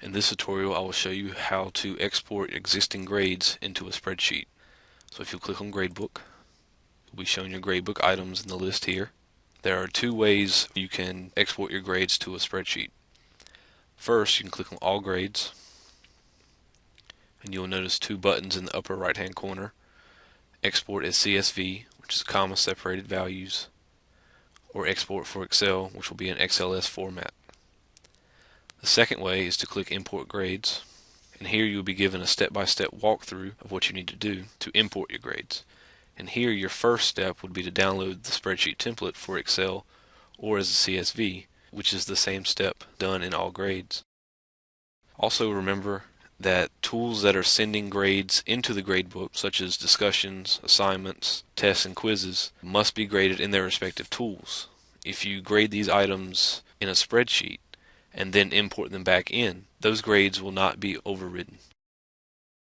In this tutorial I will show you how to export existing grades into a spreadsheet. So if you click on Gradebook, you'll be shown your gradebook items in the list here. There are two ways you can export your grades to a spreadsheet. First, you can click on All Grades, and you'll notice two buttons in the upper right hand corner. Export as CSV, which is comma separated values, or Export for Excel, which will be an XLS format. The second way is to click Import Grades, and here you'll be given a step-by-step -step walkthrough of what you need to do to import your grades. And here your first step would be to download the spreadsheet template for Excel or as a CSV, which is the same step done in all grades. Also remember that tools that are sending grades into the gradebook, such as discussions, assignments, tests, and quizzes, must be graded in their respective tools. If you grade these items in a spreadsheet, and then import them back in, those grades will not be overridden.